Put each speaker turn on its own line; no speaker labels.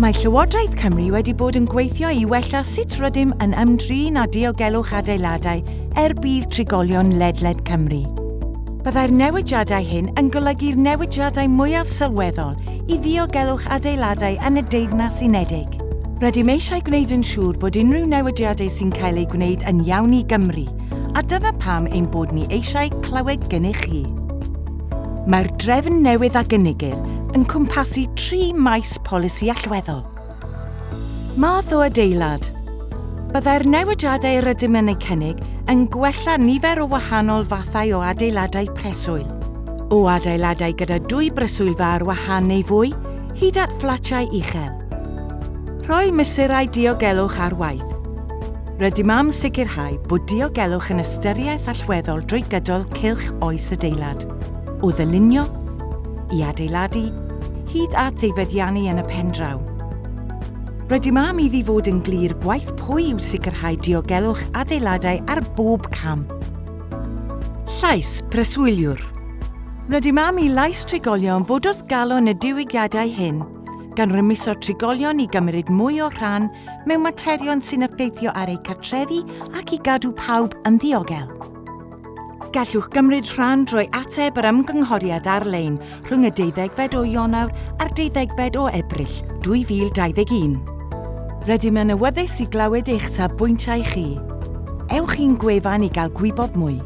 Mae Llywodraeth Cymru wedi bod yn gweithio i wella sut rydym yn ymdrin a diogelwch adeiladau er bydd trigolion ledled Cymru. Byddai'r newidiadau hyn yn golygu'r newidiadau mwyaf sylweddol i ddiogelwch adeiladau yn y Deyrnas unedig. Rydym eisiau gwneud yn siŵr bod unrhyw newidiadau sy'n cael eu gwneud yn iawn i Gymru, a dyna pam ein bod ni eisiau clywed gennych chi. Mae'r drefn newydd a gynigir yn cwmpasu tri maes polisi allweddol. Math o adeilad. Byddai'r newidiadau rydym yn eu cynnig yn gwella nifer o wahanol fathau o adeiladau preswyl. O adeiladau gyda dwy breswylfa ar wahan neu fwy, hyd at fflatiau uchel. Rhoi mesurau diogelwch ar waith. Rydym am sicrhau bod diogelwch yn ystyriaeth allweddol drwy gydol cilch oes adeilad, o ddylunio i adeiladu, hyd at ei feddiannu yn y pendraw. Roedd i mam iddi fod yn glir gwaith pwy yw sicrhau diogelwch adeiladau ar bob cam. Llais preswyliwr. Rydym am i lais trigolion fod wrth galon y diwygiadau hyn, gan rymuso trigolion i gymryd mwy o rhan mewn materion sy'n effeithio ar eu cartrefi ac i gadw pawb yn ddiogel. Gallwch gymryd rhan drwy ateb yr ymgynghoriad ar-lein rhwng y 12fed o Ionawr a'r 12fed o Ebrill 2021. Rydym yn awyddus i glywed eich sabwyntiau chi. Ewch i'n gwefan i gael gwybod mwy.